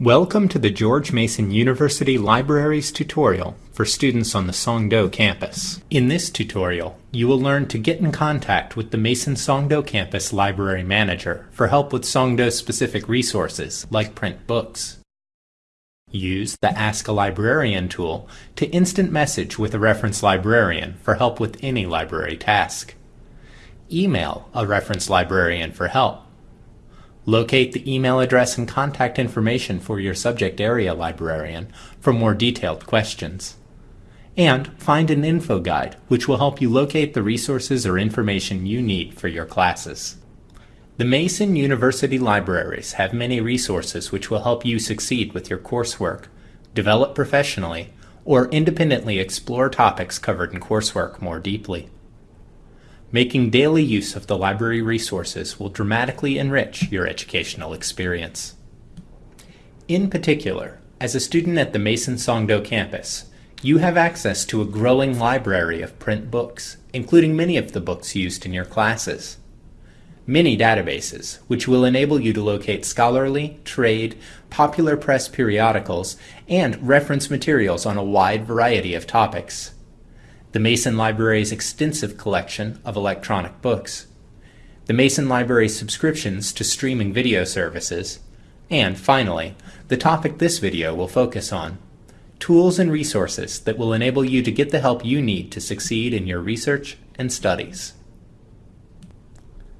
Welcome to the George Mason University Libraries tutorial for students on the Songdo campus. In this tutorial, you will learn to get in contact with the Mason Songdo campus library manager for help with Songdo specific resources like print books. Use the Ask a Librarian tool to instant message with a reference librarian for help with any library task. Email a reference librarian for help. Locate the email address and contact information for your subject area librarian for more detailed questions. And find an info guide which will help you locate the resources or information you need for your classes. The Mason University Libraries have many resources which will help you succeed with your coursework, develop professionally, or independently explore topics covered in coursework more deeply. Making daily use of the library resources will dramatically enrich your educational experience. In particular, as a student at the Mason Songdo campus, you have access to a growing library of print books, including many of the books used in your classes many databases, which will enable you to locate scholarly, trade, popular press periodicals, and reference materials on a wide variety of topics. The Mason Library's extensive collection of electronic books. The Mason Library's subscriptions to streaming video services. And finally, the topic this video will focus on, tools and resources that will enable you to get the help you need to succeed in your research and studies.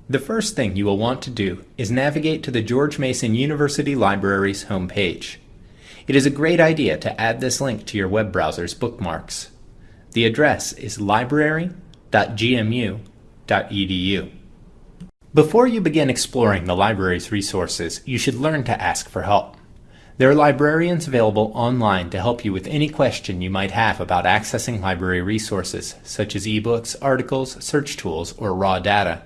The first thing you will want to do is navigate to the George Mason University Library's homepage. It is a great idea to add this link to your web browser's bookmarks. The address is library.gmu.edu. Before you begin exploring the library's resources, you should learn to ask for help. There are librarians available online to help you with any question you might have about accessing library resources, such as ebooks, articles, search tools, or raw data.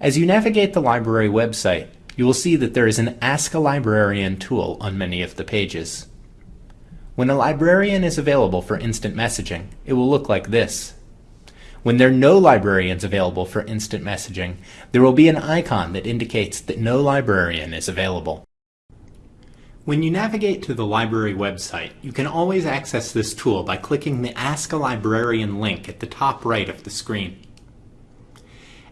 As you navigate the library website, you will see that there is an Ask a Librarian tool on many of the pages. When a librarian is available for instant messaging, it will look like this. When there are no librarians available for instant messaging, there will be an icon that indicates that no librarian is available. When you navigate to the library website, you can always access this tool by clicking the Ask a Librarian link at the top right of the screen.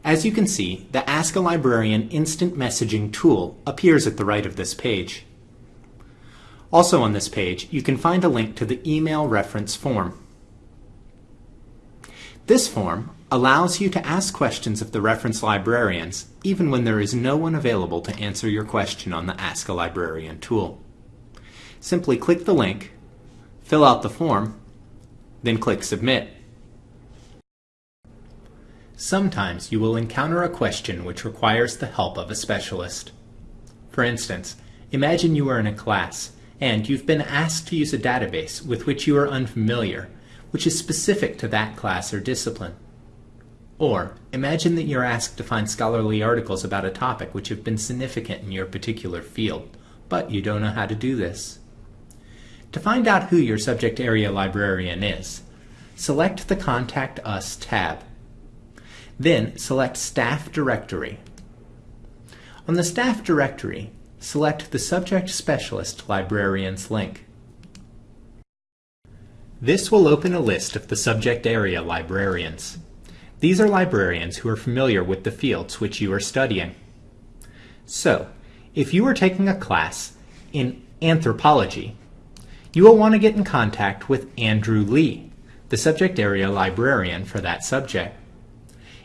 As you can see, the Ask a Librarian instant messaging tool appears at the right of this page. Also on this page, you can find a link to the email reference form. This form allows you to ask questions of the reference librarians even when there is no one available to answer your question on the Ask a Librarian tool. Simply click the link, fill out the form, then click Submit. Sometimes you will encounter a question which requires the help of a specialist. For instance, imagine you are in a class and you've been asked to use a database with which you are unfamiliar, which is specific to that class or discipline. Or, imagine that you're asked to find scholarly articles about a topic which have been significant in your particular field, but you don't know how to do this. To find out who your subject area librarian is, select the Contact Us tab then select Staff Directory. On the Staff Directory, select the Subject Specialist Librarians link. This will open a list of the subject area librarians. These are librarians who are familiar with the fields which you are studying. So, if you are taking a class in anthropology, you will want to get in contact with Andrew Lee, the subject area librarian for that subject.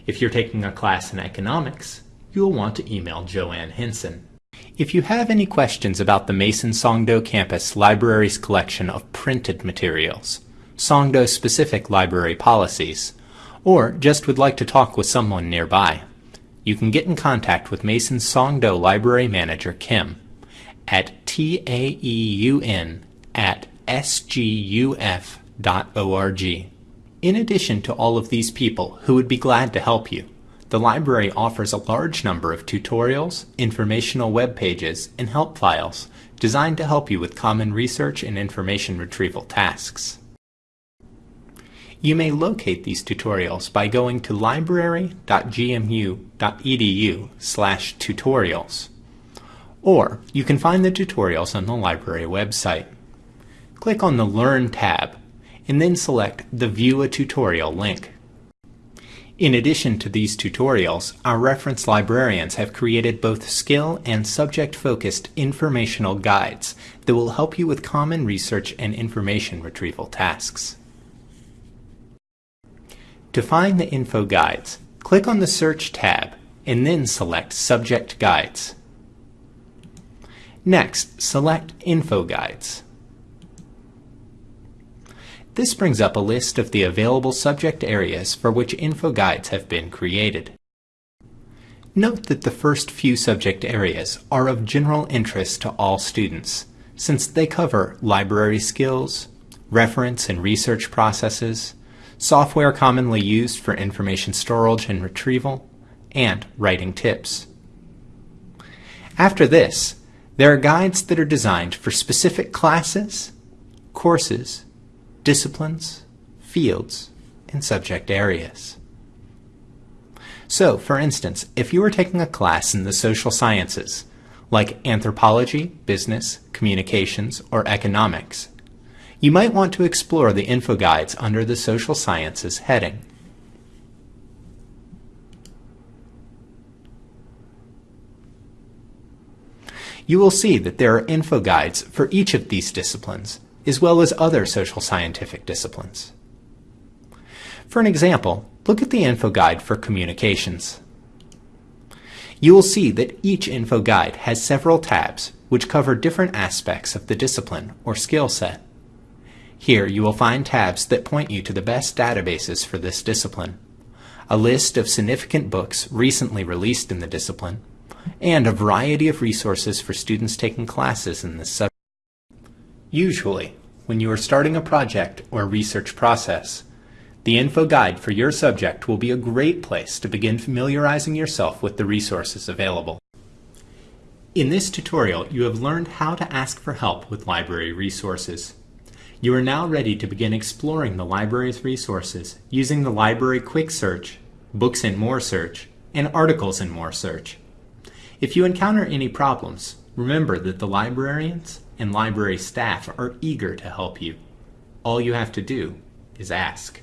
If you're taking a class in economics, you'll want to email Joanne Henson. If you have any questions about the Mason Songdo campus library's collection of printed materials, Songdo specific library policies, or just would like to talk with someone nearby, you can get in contact with Mason Songdo Library Manager Kim at taeun at sguf.org. In addition to all of these people who would be glad to help you, the library offers a large number of tutorials, informational web pages, and help files designed to help you with common research and information retrieval tasks. You may locate these tutorials by going to library.gmu.edu slash tutorials Or you can find the tutorials on the library website. Click on the Learn tab and then select the View a Tutorial link. In addition to these tutorials, our reference librarians have created both skill and subject-focused informational guides that will help you with common research and information retrieval tasks. To find the info guides, click on the Search tab and then select Subject Guides. Next, select Info Guides. This brings up a list of the available subject areas for which info guides have been created. Note that the first few subject areas are of general interest to all students, since they cover library skills, reference and research processes, software commonly used for information storage and retrieval, and writing tips. After this, there are guides that are designed for specific classes, courses, disciplines, fields, and subject areas. So, for instance, if you were taking a class in the social sciences, like anthropology, business, communications, or economics, you might want to explore the info guides under the social sciences heading. You will see that there are info guides for each of these disciplines, as well as other social scientific disciplines. For an example, look at the info guide for communications. You will see that each info guide has several tabs which cover different aspects of the discipline or skill set. Here you will find tabs that point you to the best databases for this discipline, a list of significant books recently released in the discipline, and a variety of resources for students taking classes in this subject. Usually, when you are starting a project or research process, the info guide for your subject will be a great place to begin familiarizing yourself with the resources available. In this tutorial, you have learned how to ask for help with library resources. You are now ready to begin exploring the library's resources using the Library Quick Search, Books and More Search, and Articles and More Search. If you encounter any problems, remember that the librarians and library staff are eager to help you. All you have to do is ask.